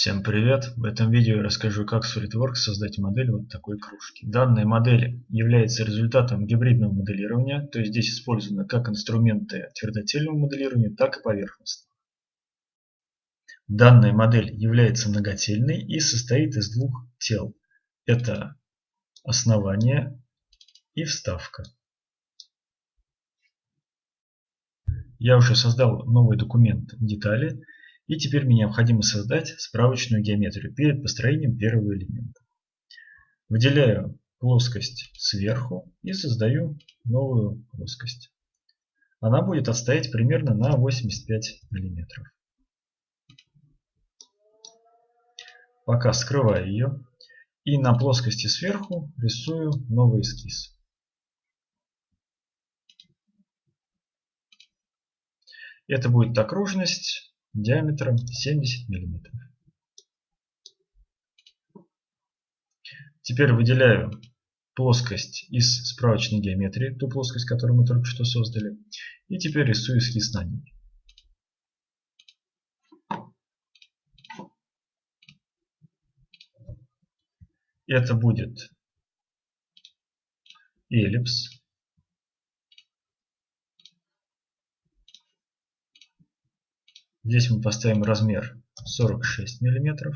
Всем привет! В этом видео я расскажу, как в SolidWorks создать модель вот такой кружки. Данная модель является результатом гибридного моделирования, то есть здесь использованы как инструменты твердотельного моделирования, так и поверхностного. Данная модель является многотельной и состоит из двух тел. Это основание и вставка. Я уже создал новый документ детали и теперь мне необходимо создать справочную геометрию перед построением первого элемента. Выделяю плоскость сверху и создаю новую плоскость. Она будет отстоять примерно на 85 мм. Пока скрываю ее. И на плоскости сверху рисую новый эскиз. Это будет окружность диаметром 70 мм. Теперь выделяю плоскость из справочной геометрии, ту плоскость, которую мы только что создали. И теперь рисую эскиз на ней. Это будет эллипс. Здесь мы поставим размер 46 мм.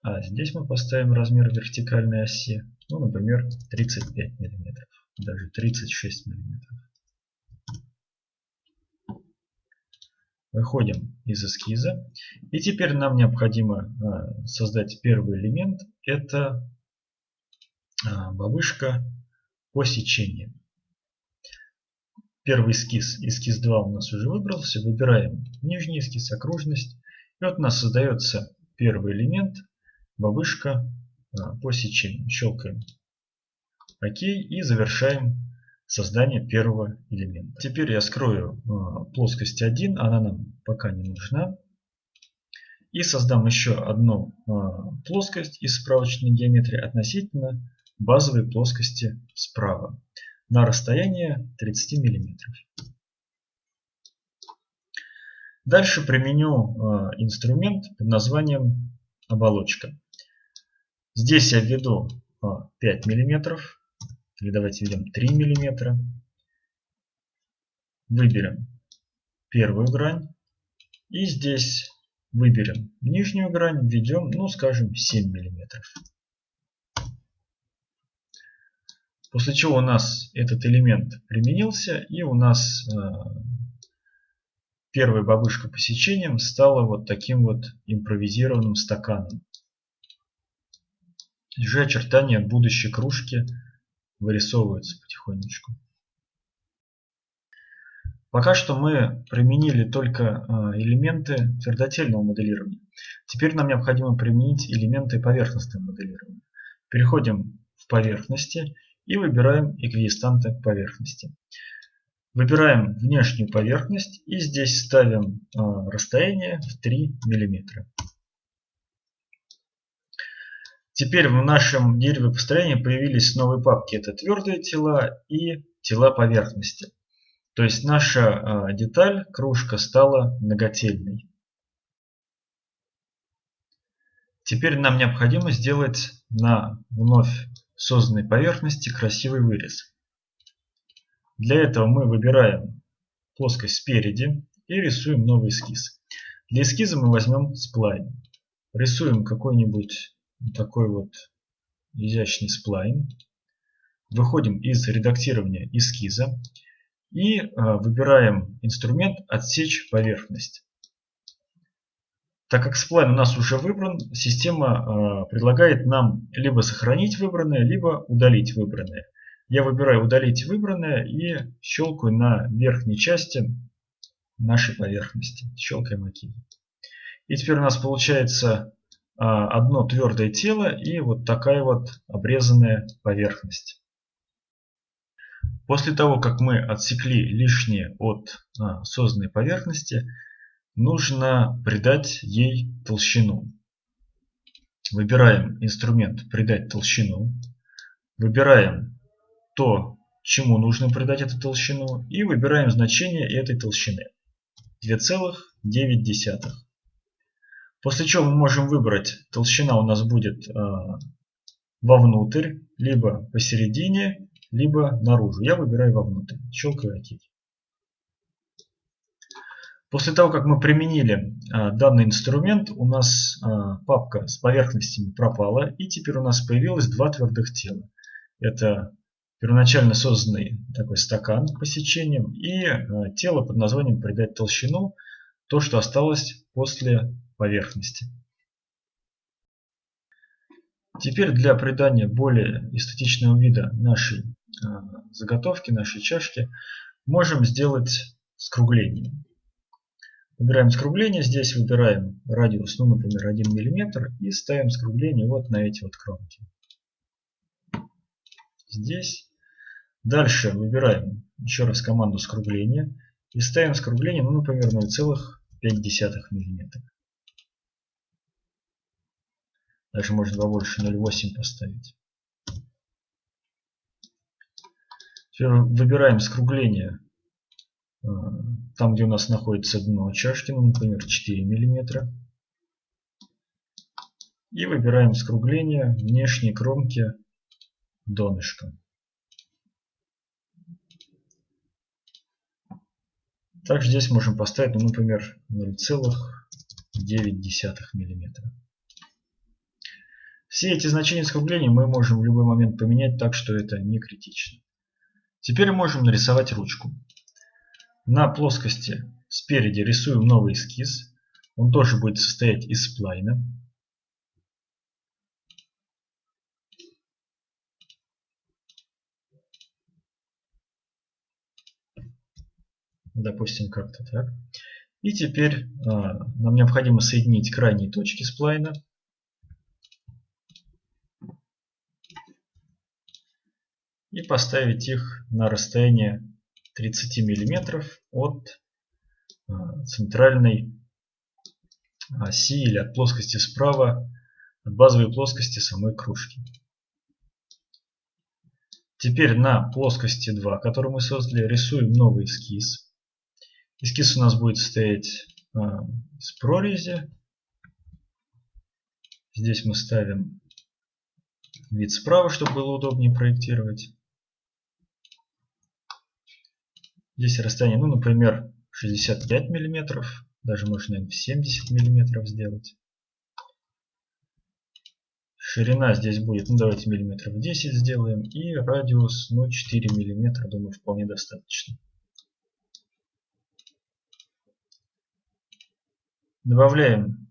А здесь мы поставим размер вертикальной оси, ну, например, 35 мм, даже 36 мм. Выходим из эскиза. И теперь нам необходимо а, создать первый элемент. Это а, бабушка по сечению. Первый эскиз, эскиз 2 у нас уже выбрался. Выбираем нижний эскиз, окружность. И вот у нас создается первый элемент, бабышка а, по сечению. Щелкаем ОК и завершаем создание первого элемента. Теперь я скрою а, плоскость 1, она нам пока не нужна. И создам еще одну а, плоскость из справочной геометрии относительно базовой плоскости справа на расстояние 30 мм. Дальше применю э, инструмент под названием оболочка. Здесь я введу 5 мм, или давайте введем 3 мм. Выберем первую грань. И здесь выберем нижнюю грань, введем, ну скажем, 7 миллиметров. После чего у нас этот элемент применился и у нас э, первая бабушка по сечениям стала вот таким вот импровизированным стаканом. Уже очертания будущей кружки вырисовываются потихонечку. Пока что мы применили только э, элементы твердотельного моделирования. Теперь нам необходимо применить элементы поверхностного моделирования. Переходим в поверхности и выбираем эквидистанты поверхности. Выбираем внешнюю поверхность и здесь ставим а, расстояние в 3 мм. Теперь в нашем дереве построения появились новые папки. Это твердые тела и тела поверхности. То есть наша а, деталь, кружка, стала многотельной. Теперь нам необходимо сделать на вновь созданной поверхности красивый вырез. Для этого мы выбираем плоскость спереди и рисуем новый эскиз. Для эскиза мы возьмем сплайн. Рисуем какой-нибудь такой вот изящный сплайн. Выходим из редактирования эскиза и а, выбираем инструмент «Отсечь поверхность». Так как сплайн у нас уже выбран, система э, предлагает нам либо сохранить выбранное, либо удалить выбранное. Я выбираю удалить выбранное и щелкаю на верхней части нашей поверхности. Щелкаем ОК. И теперь у нас получается э, одно твердое тело и вот такая вот обрезанная поверхность. После того, как мы отсекли лишнее от а, созданной поверхности, нужно придать ей толщину. Выбираем инструмент «Придать толщину». Выбираем то, чему нужно придать эту толщину. И выбираем значение этой толщины. 2,9. После чего мы можем выбрать, толщина у нас будет э, вовнутрь, либо посередине, либо наружу. Я выбираю вовнутрь. Щелкаю ОК. После того, как мы применили э, данный инструмент, у нас э, папка с поверхностями пропала. И теперь у нас появилось два твердых тела. Это первоначально созданный такой стакан по сечениям и э, тело под названием «Придать толщину», то, что осталось после поверхности. Теперь для придания более эстетичного вида нашей заготовки, нашей чашки, можем сделать скругление. Выбираем скругление, здесь выбираем радиус, ну, например, 1 мм, и ставим скругление вот на эти вот кромки. Здесь. Дальше выбираем еще раз команду скругления и ставим скругление, ну, например, 0,5 мм. Даже можно побольше 0,8 поставить. Теперь выбираем скругление там, где у нас находится дно чашки, ну, например, 4 мм. И выбираем скругление внешней кромки донышка. Также здесь можем поставить, ну, например, 0,9 мм. Все эти значения скругления мы можем в любой момент поменять так, что это не критично. Теперь можем нарисовать ручку. На плоскости спереди рисуем новый эскиз. Он тоже будет состоять из сплайна. Допустим, как-то так. И теперь а, нам необходимо соединить крайние точки сплайна. и поставить их на расстояние 30 мм от а, центральной оси или от плоскости справа, от базовой плоскости самой кружки. Теперь на плоскости 2, которую мы создали, рисуем новый эскиз. Эскиз у нас будет состоять а, из прорези. Здесь мы ставим вид справа, чтобы было удобнее проектировать. Здесь расстояние, ну, например, 65 миллиметров. Даже можно 70 миллиметров сделать. Ширина здесь будет, ну давайте миллиметров 10 сделаем. И радиус, ну 4 миллиметра, думаю, вполне достаточно. Добавляем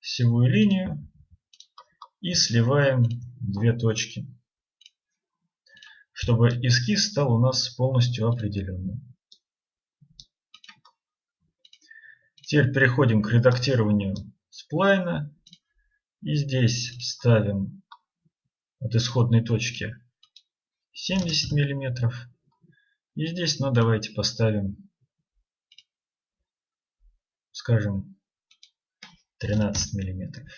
севую линию и сливаем две точки чтобы эскиз стал у нас полностью определенным. Теперь переходим к редактированию сплайна. И здесь ставим от исходной точки 70 миллиметров. И здесь, ну давайте поставим, скажем, 13 миллиметров.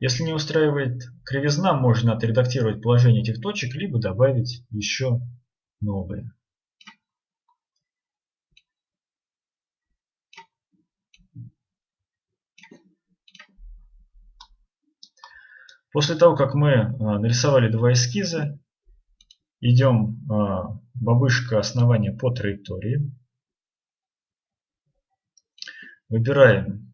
Если не устраивает кривизна, можно отредактировать положение этих точек, либо добавить еще новые. После того, как мы а, нарисовали два эскиза, идем а, бабышка основания по траектории. Выбираем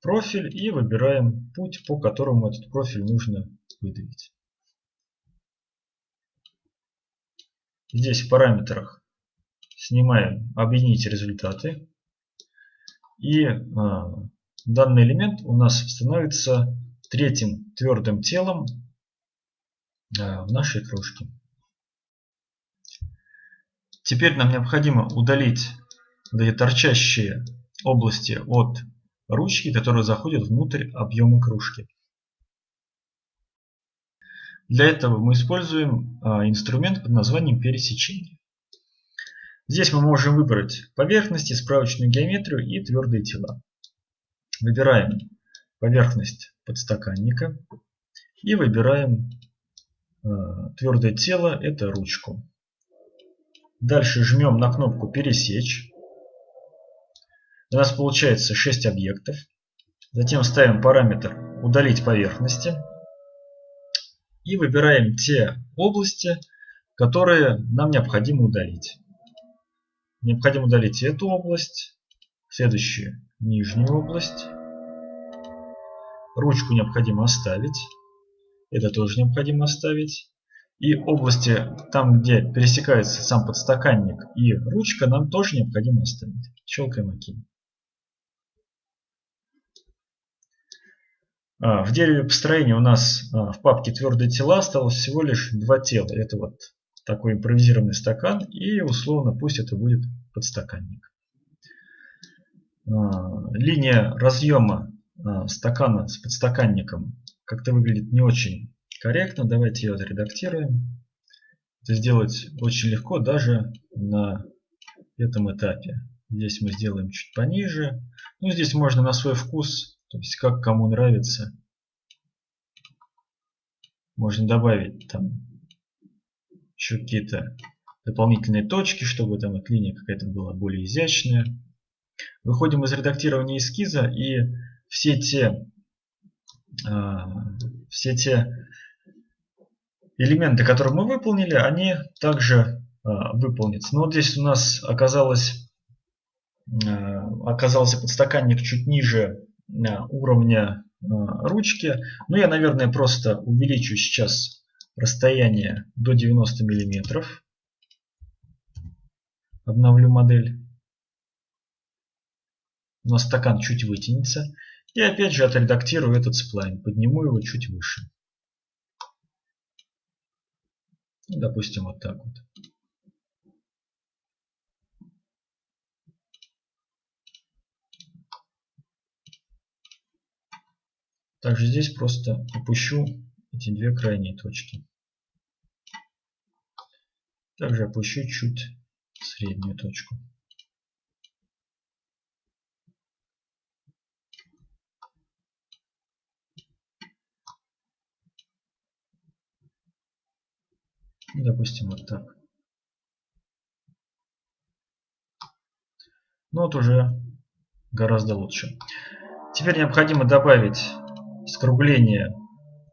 профиль и выбираем путь, по которому этот профиль нужно выдавить. Здесь в параметрах снимаем объединить результаты. И а, данный элемент у нас становится третьим твердым телом а, в нашей кружке. Теперь нам необходимо удалить вот торчащие области от ручки, которые заходят внутрь объема кружки. Для этого мы используем а, инструмент под названием пересечение. Здесь мы можем выбрать поверхности, справочную геометрию и твердые тела. Выбираем поверхность подстаканника и выбираем а, твердое тело, это ручку. Дальше жмем на кнопку «Пересечь». У нас получается 6 объектов. Затем ставим параметр «Удалить поверхности». И выбираем те области, которые нам необходимо удалить. Необходимо удалить эту область, следующую нижнюю область. Ручку необходимо оставить. Это тоже необходимо оставить. И области, там где пересекается сам подстаканник и ручка, нам тоже необходимо оставить. Щелкаем ОК. В дереве построения у нас а, в папке твердые тела осталось всего лишь два тела. Это вот такой импровизированный стакан и условно пусть это будет подстаканник. А, линия разъема стакана с подстаканником как-то выглядит не очень корректно. Давайте ее отредактируем. Это сделать очень легко даже на этом этапе. Здесь мы сделаем чуть пониже. Ну, здесь можно на свой вкус, то есть как кому нравится. Можно добавить там еще какие-то дополнительные точки, чтобы там эта линия какая-то была более изящная. Выходим из редактирования эскиза и все те, э, все те элементы, которые мы выполнили, они также э, выполнятся. Но вот здесь у нас оказалось, э, оказался подстаканник чуть ниже уровня э, ручки. Но я, наверное, просто увеличу сейчас расстояние до 90 миллиметров. Обновлю модель. Но стакан чуть вытянется. И опять же отредактирую этот сплайн. Подниму его чуть выше. Допустим, вот так вот. Также здесь просто опущу эти две крайние точки. Также опущу чуть среднюю точку. Допустим, вот так. Ну вот уже гораздо лучше. Теперь необходимо добавить скругление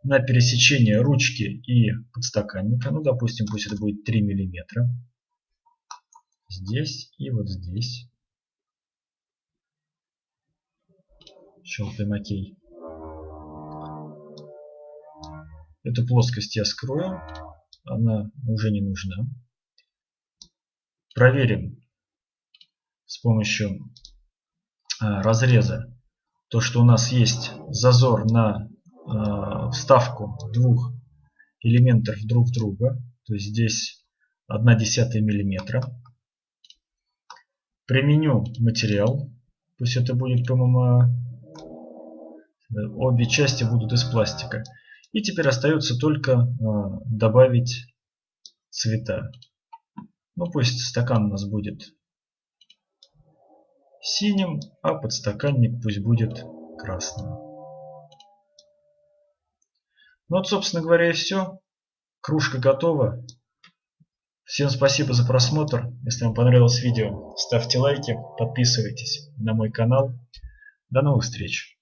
на пересечение ручки и подстаканника. Ну, допустим, пусть это будет 3 миллиметра. Здесь и вот здесь. Щелкаем ОК. Эту плоскость я скрою она уже не нужна. Проверим с помощью а, разреза то, что у нас есть зазор на а, вставку двух элементов друг друга. То есть здесь 1 десятая миллиметра. Применю материал. Пусть это будет ПММА. Обе части будут из пластика. И теперь остается только а, добавить цвета. Ну пусть стакан у нас будет синим, а подстаканник пусть будет красным. Ну вот, собственно говоря, и все. Кружка готова. Всем спасибо за просмотр. Если вам понравилось видео, ставьте лайки, подписывайтесь на мой канал. До новых встреч!